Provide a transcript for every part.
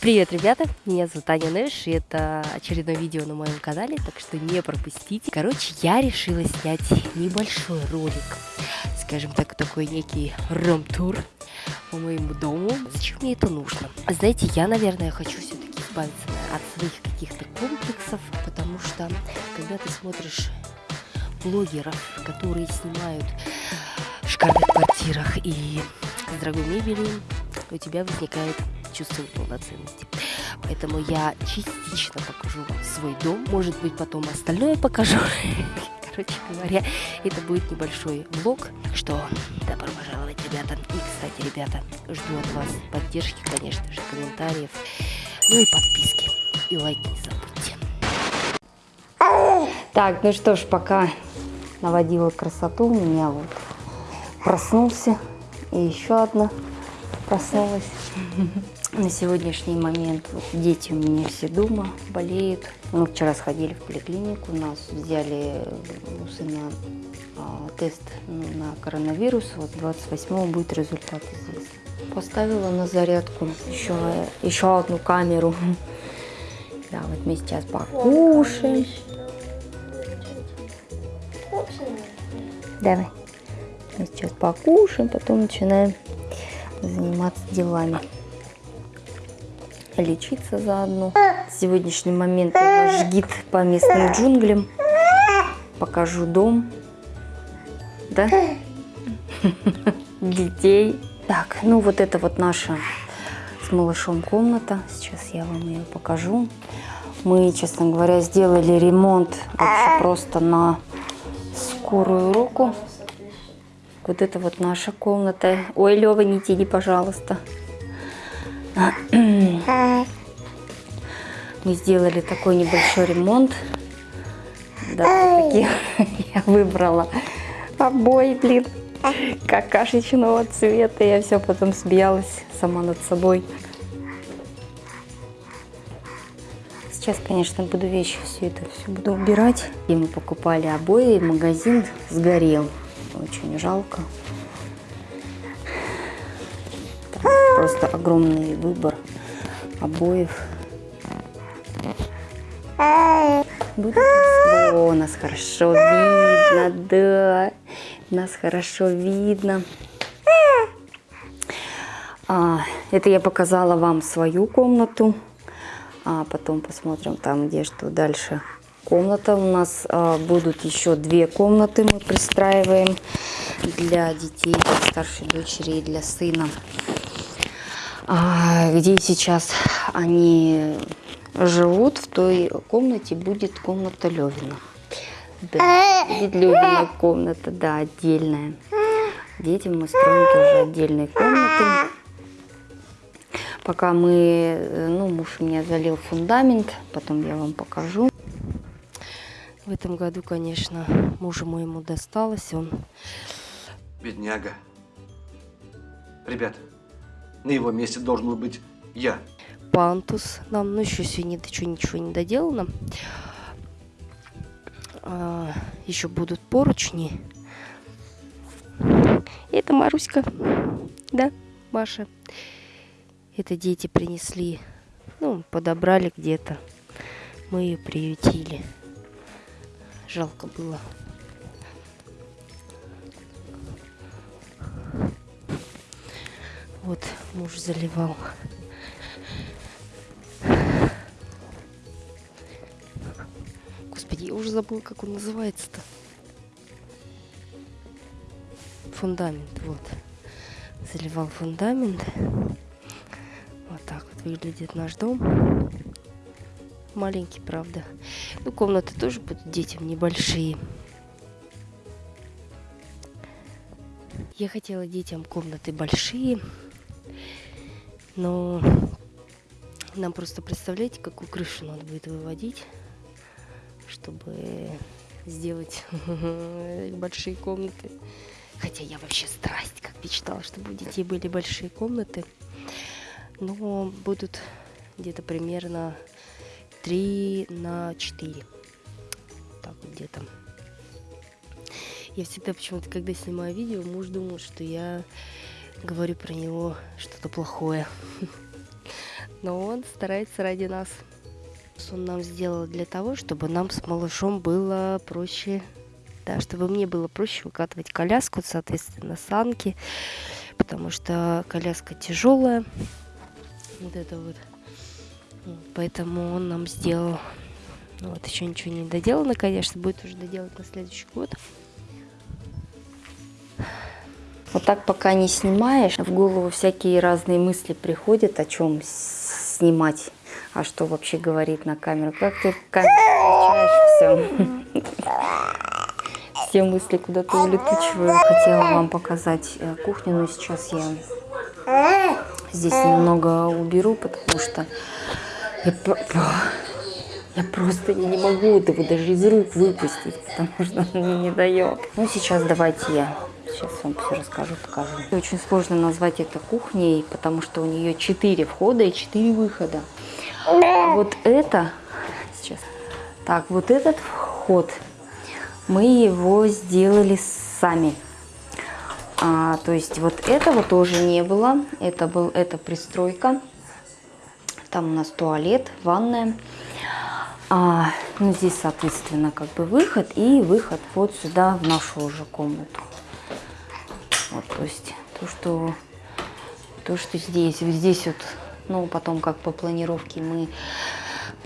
Привет, ребята! Меня зовут Аня Нэш, и это очередное видео на моем канале, так что не пропустите. Короче, я решила снять небольшой ролик, скажем так, такой некий ром-тур по моему дому. Зачем мне это нужно? Знаете, я, наверное, хочу все-таки избавиться от своих каких-то комплексов, потому что, когда ты смотришь блогеров, которые снимают в шикарных квартирах и с дорогой мебелью, у тебя возникает чувство полноценности. Поэтому я частично покажу свой дом, может быть потом остальное покажу. Короче говоря, это будет небольшой влог. Что, добро пожаловать, ребята. И, кстати, ребята, жду от вас поддержки, конечно же, комментариев, ну и подписки. И лайки не забудьте. Так, ну что ж, пока наводила красоту, у меня вот проснулся и еще одна проснулась. На сегодняшний момент дети у меня все дома, болеют. Мы вчера сходили в поликлинику, нас взяли у сына а, тест на коронавирус. Вот 28 будет результат здесь. Поставила на зарядку еще, еще одну камеру. Да, вот мы сейчас покушаем. Давай. Мы сейчас покушаем, потом начинаем заниматься делами лечиться заодно. Сегодняшний момент я ваш гид по местным джунглям. Покажу дом. Да? Детей. Так, ну вот это вот наша с малышом комната. Сейчас я вам ее покажу. Мы, честно говоря, сделали ремонт вообще просто на скорую руку. Вот это вот наша комната. Ой, Лева, не тяни, пожалуйста. Мы сделали такой небольшой ремонт. Да, такие я выбрала обои, блин, какашечного цвета. Я все потом смеялась сама над собой. Сейчас, конечно, буду вещи все это все буду убирать. И мы покупали обои, магазин сгорел. Очень жалко. просто огромный выбор обоев. Будет... О, нас хорошо видно, да, нас хорошо видно. А, это я показала вам свою комнату, а потом посмотрим там, где что дальше. Комната у нас а, будут еще две комнаты мы пристраиваем для детей, для старшей дочери и для сына. А, где сейчас они живут, в той комнате будет комната Левина. Да, будет Левина комната, да, отдельная. Детям мы строим тоже отдельные комнаты. Пока мы, ну, муж у меня залил фундамент, потом я вам покажу. В этом году, конечно, мужу моему досталось, он... Бедняга. Ребята, на его месте должен был быть я. Пантус нам, ну еще сегодня ничего, ничего не доделано. А, еще будут поручни. Это Маруська. Да, Маша. Это дети принесли. Ну, подобрали где-то. Мы ее приютили. Жалко было. Вот муж заливал. Я уже забыл, как он называется-то. Фундамент, вот. Заливал фундамент. Вот так вот выглядит наш дом. Маленький, правда. Ну, комнаты тоже будут детям небольшие. Я хотела детям комнаты большие. Но нам просто, представляете, какую крышу надо будет выводить, чтобы сделать большие комнаты. Хотя я вообще страсть, как мечтала, чтобы у детей были большие комнаты. Но будут где-то примерно 3 на 4. Так вот где-то. Я всегда почему-то, когда снимаю видео, муж думает, что я говорю про него что-то плохое. но он старается ради нас. Он нам сделал для того, чтобы нам с малышом было проще, да, чтобы мне было проще выкатывать коляску, соответственно, санки, потому что коляска тяжелая. Вот это вот. Поэтому он нам сделал. Вот еще ничего не доделано, конечно, будет уже доделать на следующий год. Вот так пока не снимаешь, в голову всякие разные мысли приходят, о чем снимать, а что вообще говорить на камеру. Как ты камеру все. Все мысли куда-то улетучиваю. Хотела вам показать э, кухню, но сейчас я здесь немного уберу, потому что я, я просто я не могу этого даже из рук выпустить, потому что он мне не дает. Ну, сейчас давайте я Сейчас вам все расскажу, покажу. Очень сложно назвать это кухней, потому что у нее 4 входа и 4 выхода. А вот это, сейчас, так, вот этот вход, мы его сделали сами. А, то есть вот этого тоже не было, это был, это пристройка. Там у нас туалет, ванная. А, ну, здесь, соответственно, как бы выход и выход вот сюда, в нашу уже комнату. Вот, то есть то, что, то, что здесь, вот здесь вот, ну, потом как по планировке мы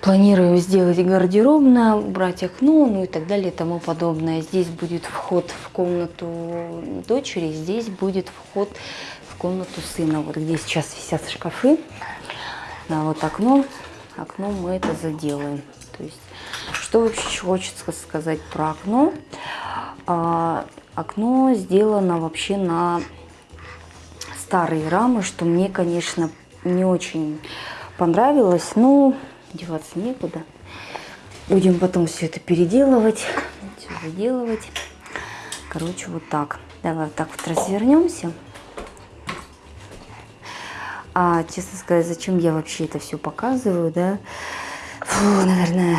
планируем сделать гардеробное, убрать окно, ну и так далее и тому подобное. Здесь будет вход в комнату дочери, здесь будет вход в комнату сына. Вот где сейчас висят шкафы, да, вот окно, окно мы это заделаем. То есть, что вообще хочется сказать про окно? Окно сделано вообще на старые рамы, что мне, конечно, не очень понравилось. Но деваться некуда. Будем потом все это переделывать, все выделывать. Короче, вот так. Давай вот так вот развернемся. А, честно сказать, зачем я вообще это все показываю, да? Фу, наверное,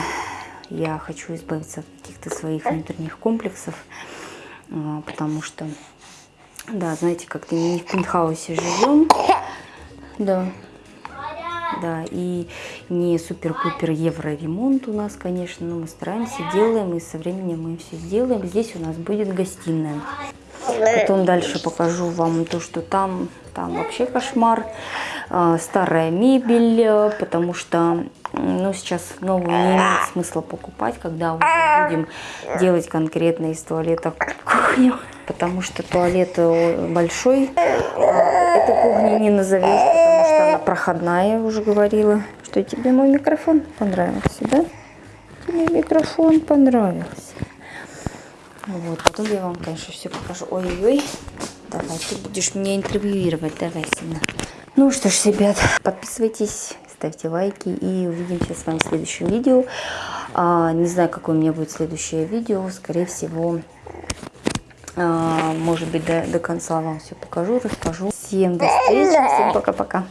я хочу избавиться от каких-то своих внутренних комплексов. А, потому что, да, знаете, как-то не в пентхаусе живем, да, да, и не супер-пупер евро ремонт у нас, конечно, но мы стараемся, делаем, и со временем мы все сделаем. Здесь у нас будет гостиная. Потом дальше покажу вам то, что там, там вообще кошмар. А, старая мебель, э, потому что ну, сейчас новую не имеет смысла покупать, когда уже будем делать конкретно из туалета кухню. Потому что туалет э, большой, а эту кухню не назовешь, потому что она проходная, я уже говорила. Что тебе мой микрофон понравился, да? Тебе микрофон понравился. Вот, потом я вам, конечно, все покажу. Ой-ой-ой. Давай, ты будешь меня интервьюировать. Давай, сильно. Ну что ж, ребят, подписывайтесь, ставьте лайки и увидимся с вами в следующем видео. А, не знаю, какое у меня будет следующее видео. Скорее всего, а, может быть, до, до конца вам все покажу, расскажу. Всем до встречи, всем пока-пока.